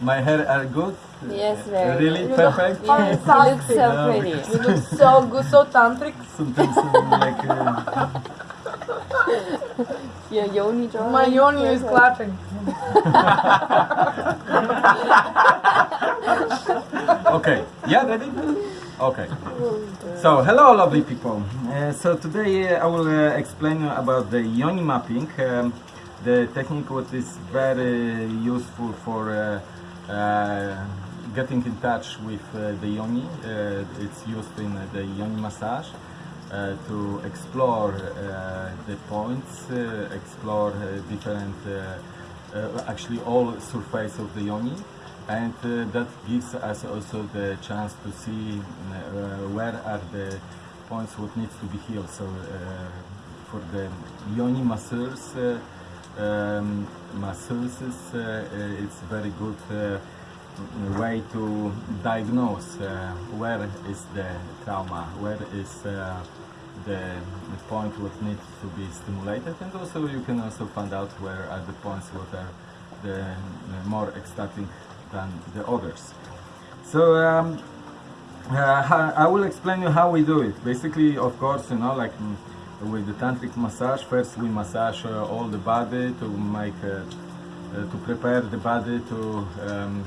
My hair are good? Yes, very Really? good. Perfect? Yes, you look so No, pretty. You look so good, so tantric. Sometimes uh, like... Uh, Your yoni drawing. My yoni is clapping. okay, yeah, ready? Okay. So, hello lovely people. Uh, so today uh, I will uh, explain about the yoni mapping. Um, the technique what is very useful for uh, uh, getting in touch with uh, the yoni. It's used in the yoni massage uh, to explore uh, the points, uh, explore different, actually all surface of the yoni and that gives us also the chance to see where are the points what needs to be healed. So for the yoni masseurs, um, masseuses, uh, uh, it's very good uh, way to diagnose where is the trauma, where is the, point what needs to be stimulated, and also you can also find out where are the points what are the more ecstatic than the others. So um, uh, I will explain you how we do it. Basically, of course, you know, like mm, with the tantric massage, first we massage uh, all the body to make, uh, uh, to prepare the body to um,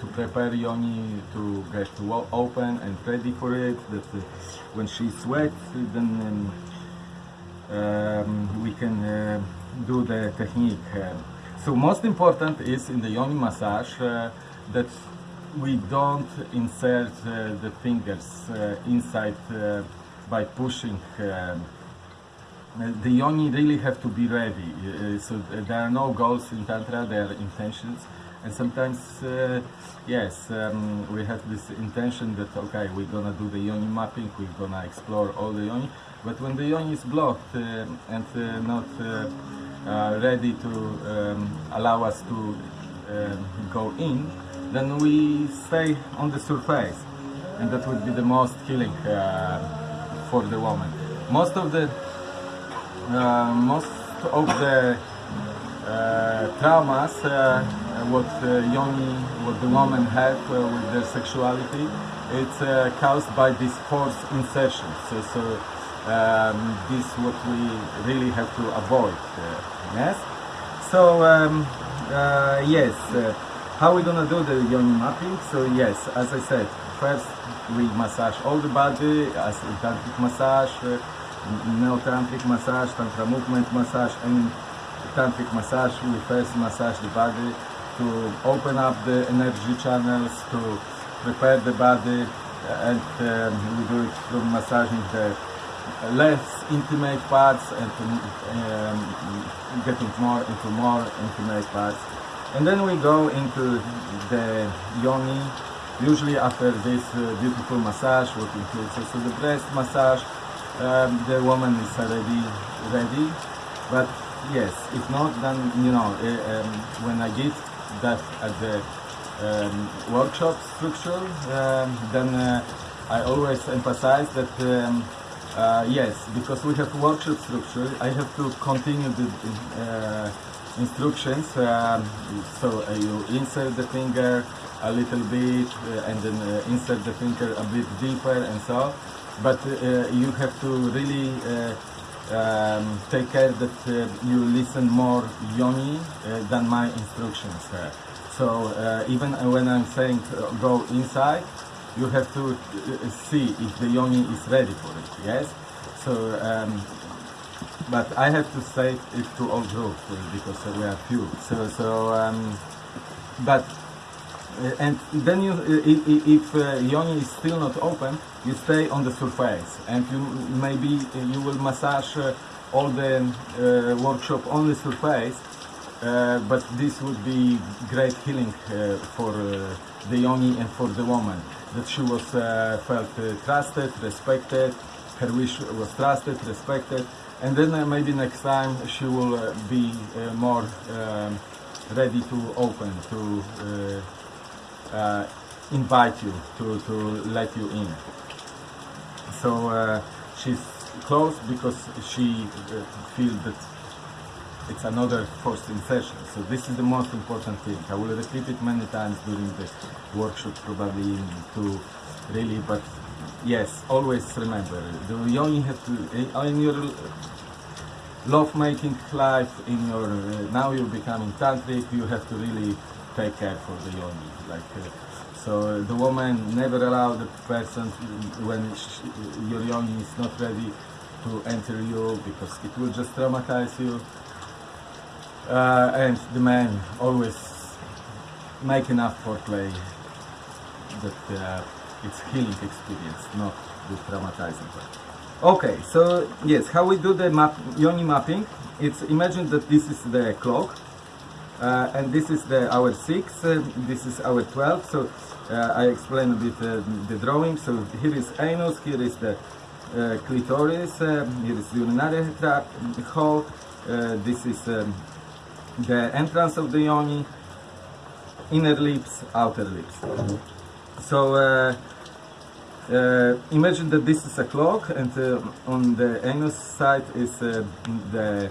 to prepare yoni to get wo- open and ready for it. That when she sweats, then um, um, we can uh, do the technique. So most important is in the yoni massage uh, that we don't insert uh, the fingers inside by pushing. Uh, the yoni really have to be ready. Uh, so there are no goals in tantra; there are intentions, and sometimes, uh, yes, um, we have this intention that okay, we're gonna do the yoni mapping, we're gonna explore all the yoni, but when the yoni is blocked uh, and uh, not uh, uh, ready to um, allow us to um, go in, then we stay on the surface, and that would be the most uh, for the woman. Most of the uh, most of the uh, traumas uh, what uh, yoni, what the women have with their sexuality, it's caused by this forced insertion. So, so um, this what we really have to avoid. Yes. So um, yes, how we gonna do the yoni mapping? So yes, as I said, first we massage all the body as a tantric massage. Neo-tantric massage, tantra movement massage, and tantric massage. We first massage the body to open up the energy channels, to prepare the body, and um, we do it through massaging the less intimate parts and to, um, getting more into more intimate parts. And then we go into the yoni, usually after this uh, beautiful massage, what includes also the breast massage, um, the woman is already ready. But yes, if not, then you know, uh, um, when I give that at the um, workshop structure, um, then uh, I always emphasize that um, uh, yes, because we have workshop structure, I have to continue the uh, instructions. Um, so uh, you insert the finger a little bit, uh, and then insert the finger a bit deeper, and so. But uh, you have to really uh, um, take care that uh, you listen more yoni than my instructions. So even when I'm saying go inside, you have to see if the yoni is ready for it. Yes. So, um, but I have to say it to all group uh, because we are few. So, so, um, but and then you, uh, if uh, yoni is still not open, you stay on the surface, and you maybe uh, you will massage uh, all the uh, workshop on the surface. Uh, but this would be great healing uh, for uh, the yoni and for the woman. That she was uh, felt uh, trusted, respected, her wish was trusted, respected, and then uh, maybe next time she will uh, be uh, more um, ready to open, to uh, invite you, to, to let you in. So uh, she's close because she uh, feels that it's another forced insertion. So this is the most important thing. I will repeat it many times during the workshop, probably to really, but yes, always remember, you only have to, uh, in your love making life, in your, uh, now you're becoming tantric, you have to really take care for the yoni. Like, uh, so the woman never allow the person when sh your yoni is not ready to enter you because it will just traumatize you. Uh, and the man always make enough foreplay that uh, it's healing experience, not the traumatizing part. Okay, so yes, how we do the map, yoni mapping? It's imagine that this is the clock, uh, and this is the hour six, uh, this is hour twelve. So uh, I explain a bit uh, the drawing. So here is anus, here is the clitoris, uh, here is urinary tract hole. This is um, the entrance of the yoni, inner lips, outer lips. So uh, uh, imagine that this is a clock, and uh, on the anus side is the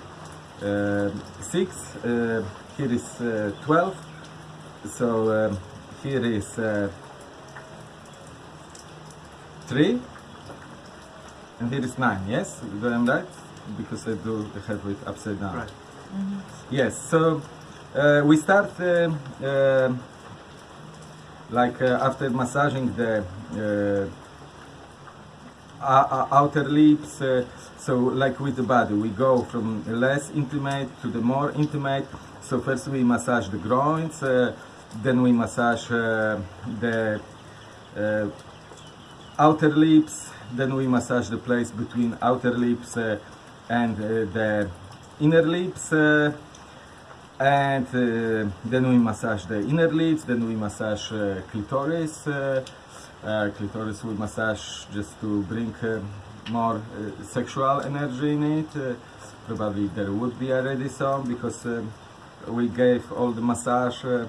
uh, six. Uh, here is uh, twelve. So um, here is uh, three, and here is nine. Yes, do I'm right? Because I do have it upside down. Right. Yes, so uh, we start uh, uh, like uh, after massaging the uh, o- o- outer lips, uh, so like with the body, we go from less intimate to the more intimate. So first we massage the groins, uh, then we massage uh, the uh, outer lips, then we massage the place between outer lips and the inner lips, and uh, then we massage the inner lips, then we massage uh, clitoris. Uh, clitoris we massage just to bring more sexual energy in it. Probably there would be already some because um, we gave all the massage. Uh,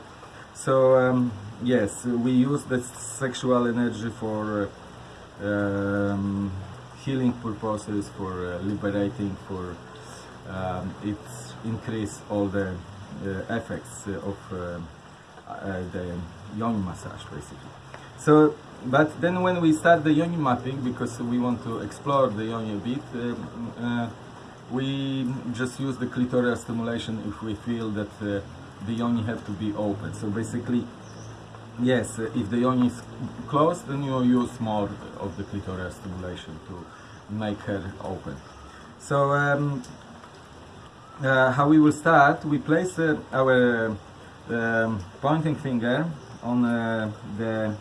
so um, yes, we use the sexual energy for uh, um, healing purposes, for uh, liberating, for um, it increase all the effects of the yoni massage basically. So, but then when we start the yoni mapping, because we want to explore the yoni a bit, um, we just use the clitoral stimulation if we feel that uh, the yoni have to be open. So basically, yes, uh, if the yoni is closed, then you use more of the clitoral stimulation to make her open. So um, uh, how we will start, we place uh, our um, pointing finger on uh, the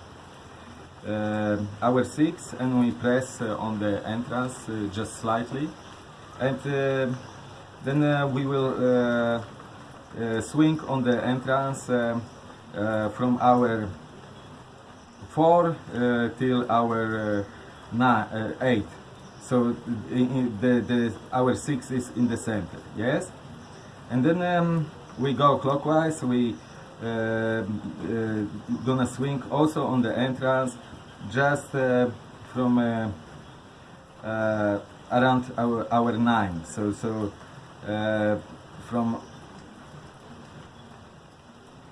uh, hour six and we press on the entrance just slightly and uh, then uh, we will uh, swing on the entrance from hour four uh, till hour nine, uh, eight. So i- i- the, the hour six is in the center yes? And then um, we go clockwise. We uh, uh, gonna swing also on the entrance just uh, from around hour hour nine. So so uh, from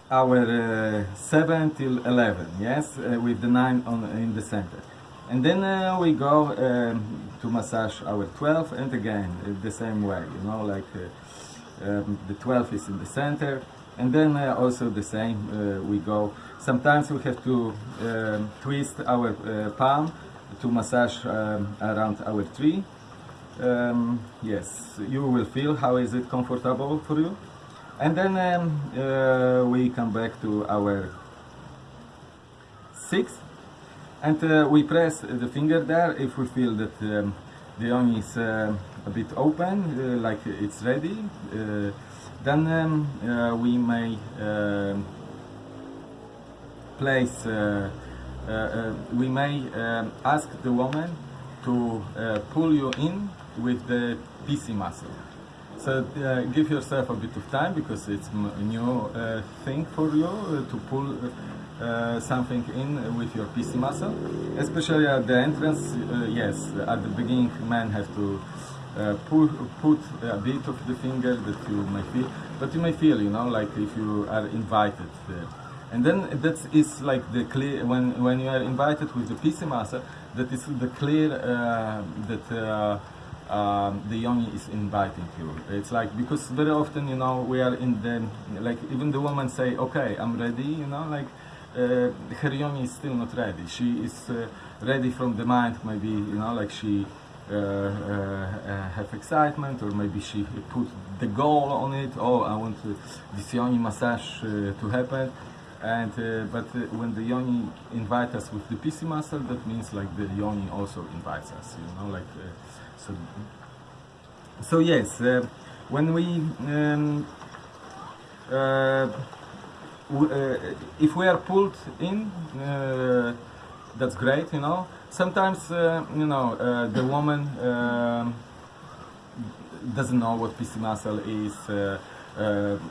hour uh, 7 till 11 yes uh, with the 9 on in the center. And then uh, we go um, to massage hour 12 and again the same way you know like um, the 12 is in the center and then uh, also the same uh, we go. Sometimes we have to um, twist our uh, palm to massage um, around hour tree um, yes you will feel how is it comfortable for you. And then um, uh, we come back to hour six. And uh, we press the finger there. If we feel that um, the yoni is uh, a bit open uh, like it's ready uh, then um, uh, we may um place we may um, ask the woman to pull you in with the PC muscle so uh, give yourself a bit of time because it's a new uh, thing for you uh, to pull uh, something in with your PC muscle, especially at the entrance. Uh, yes, at the beginning, men have to uh, put, put a bit of the finger that you may feel, but you may feel, you know, like if you are invited. Uh, and then that is like the clear when when you are invited with the PC muscle, that is the clear uh, that. Um, the yoni is inviting you. It's like because very often you know we are in the like even the woman say okay I'm ready you know like uh, her yoni is still not ready. She is uh, ready from the mind maybe you know like she uh, uh, uh, have excitement or maybe she put the goal on it. Oh I want uh, this yoni massage uh, to happen. And uh, but uh, when the yoni invite us with the PC muscle, that means like the yoni also invites us. You know, like uh, so. So yes, uh, when we um, uh, uh, if we are pulled in, uh, that's great. You know, sometimes uh, you know the woman. um doesn't know what PC muscle is,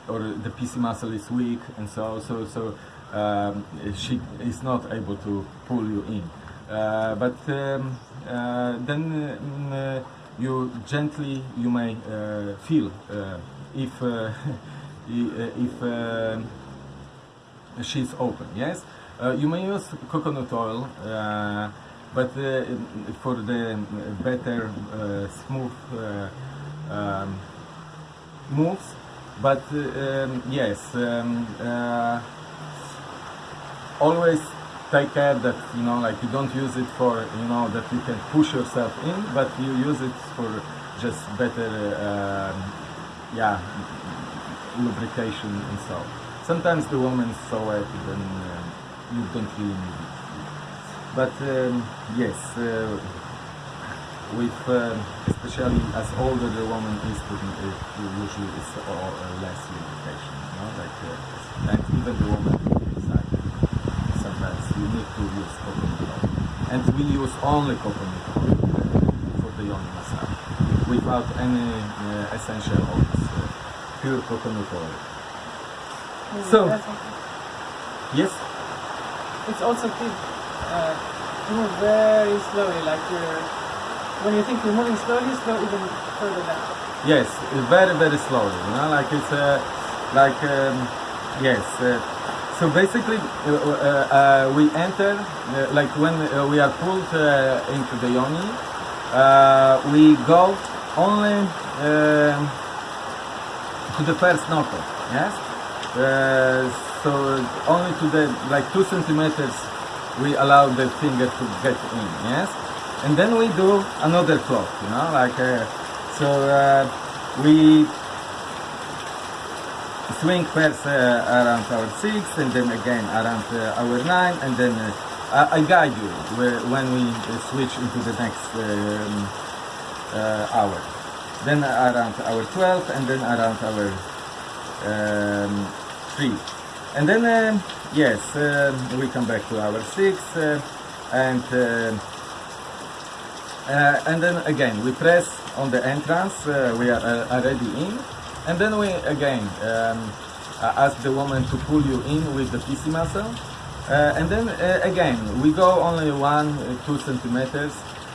or the PC muscle is weak, and so so so um, she is not able to pull you in. Uh, but um, uh, then mm, uh, you gently you may feel if if. she's open. Yes, you may use coconut oil, but for the better smooth um, moves. But um, yes, um, uh, always take care that you know, like you don't use it for you know that you can push yourself in, but you use it for just better, uh, yeah, lubrication and so. Sometimes the woman is so wet, then uh, you don't really need it. But um, yes, uh, with um, especially as older the woman is, it usually is uh, uh, less lubrication. You know, like uh, and even the woman. Sometimes you need to use coconut oil, and we use only coconut oil uh, for the yoni massage, without any uh, essential oils, uh, pure coconut oil. So- okay. Yes. it's also key uh, move very slowly, like you're when you think you're moving slowly, slow even further down. Yes, very very slowly. You know, like it's uh, like um, yes. So basically, uh, uh, uh, we enter like when we are pulled into the yoni. We go only um to the first knuckle. Yes. So only to the like two centimeters we allow the finger to get in. Yes. And then we do another clock. You know, like so we swing first uh, around hour six and then again around uh, hour nine and then uh, I, guide you when we switch into the next um, hour. Then around hour 12 and then around hour um, 3. And then, um yes, um we come back to hour 6 uh, and uh, and then again we press on the entrance uh, we are uh, already in and then we again um, uh, ask the woman to pull you in with the PC muscle. Uh, and then uh, again we go only one uh, two centimeters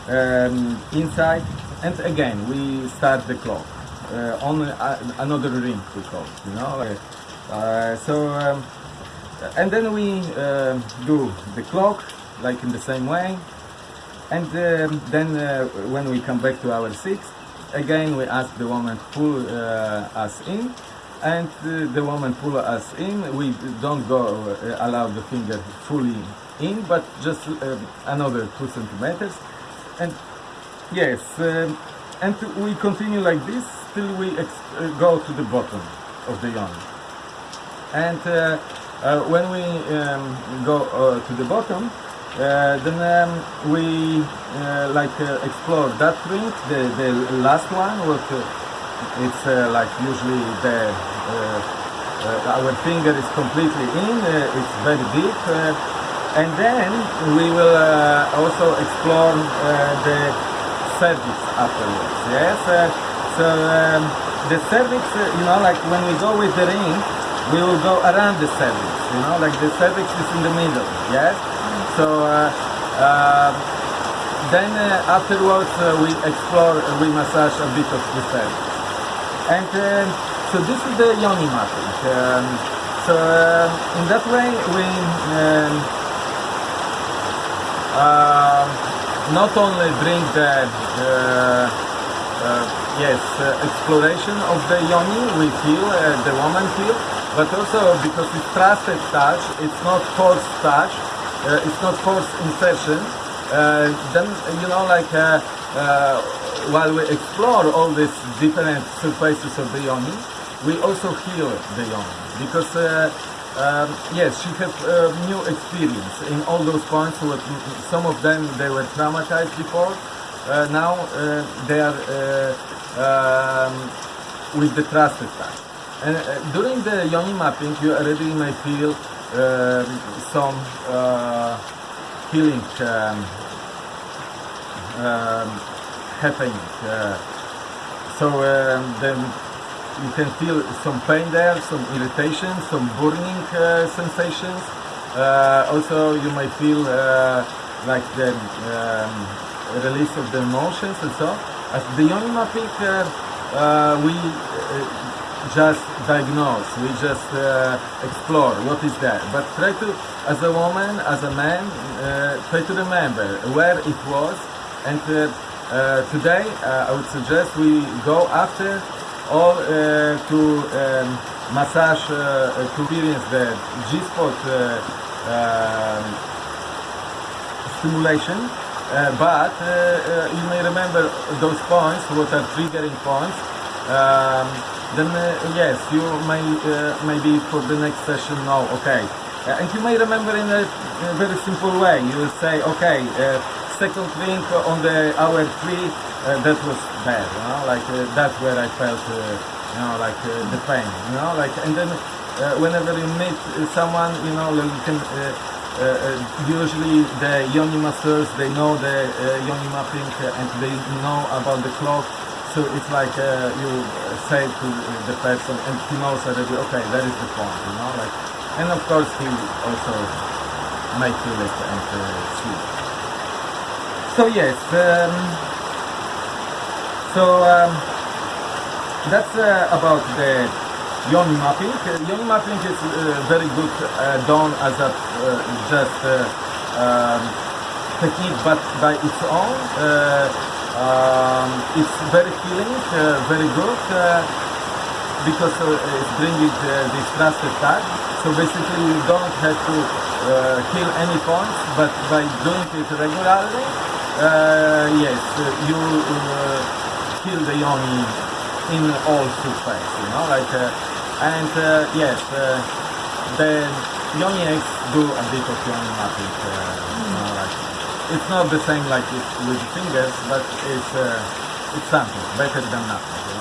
um, inside. And again we start the clock. Uh, on uh, another ring we call you know? So um, and then we um do the clock like in the same way. And um, then when we come back to hour six, again we ask the woman pull uh, us in, and uh, the woman pull us in. We don't go uh, allow the finger fully in, but just another two centimeters. And yes, um, and we continue like this till we go to the bottom of the yarn. And uh, uh, when we um, go uh, to the bottom, then um, we uh, like uh, explore that ring, the, the last one. Uh, it's uh, like usually the uh, uh, our finger is completely in. Uh, it's very deep, uh, and then we will uh, also explore uh, the cervix afterwards. Yes. Uh, so um, the cervix, uh, you know, like when we go with the ring, we will go around the cervix. You know, like the cervix is in the middle. Yes. So uh, uh, then uh, afterwards we explore, we massage a bit of the pelvis. And um, so this is the yoni mapping. Um, so um, in that way we um, uh, not only bring the uh, yes uh, exploration of the yoni we feel, uh, the woman feel, but also because it's trusted touch, it's not forced touch, it's not forced insertion. Uh, then you know like uh, uh, while we explore all these different surfaces of the yoni, we also heal the yoni because uh, um, yes, she has uh, new experience in all those points. Some of them they were traumatized before. Uh, now uh, they are uh, um, with the trusted touch. And uh, during the yoni mapping, you already may feel um, some uh, healing um, um, happening. Uh, so um, then you can feel some pain there, some irritation, some burning uh, sensations. Uh, also, you may feel uh, like the um, release of the emotions and so. At the yoni mapping, uh, we just diagnose, we just uh, explore what is there. But try to, as a woman, as a man, uh, try to remember where it was. And uh, uh, today, uh, I would suggest we go after all uh, to um, massage, to experience the G-spot um, stimulation. But you may remember those points, what are triggering points. Um, then uh, yes, you may uh, maybe for the next session know. Okay, Uh, and you may remember in a, very simple way. You will say, okay, second link on the hour three, uh, that was bad. You know, like uh, that's where I felt, uh, you know, like the pain. You know, like and then whenever you meet someone, you know, like you can. Usually the yoni masters they know the yoni mapping and they know about the clock so it's like uh, you say to the person and he knows already okay that is the point you know like and of course he also may feel it and uh, it. so yes um, so um, that's uh, about the yoni mapping. Uh, yoni mapping is uh, very good uh, done as a just um, technique, but by its own, um, it's very healing, uh, very good uh, because uh, it's bringing uh, this trusted touch. So basically, you don't have to uh, heal any points, but by doing it regularly, uh, yes, uh, you uh, heal the yoni in all surface, you know, like, uh, and uh, yes, uh, the yoni eggs do a bit of yoni mapping, uh, you know, like, it's not the same like it with fingers, but it's, uh, it's something better than nothing.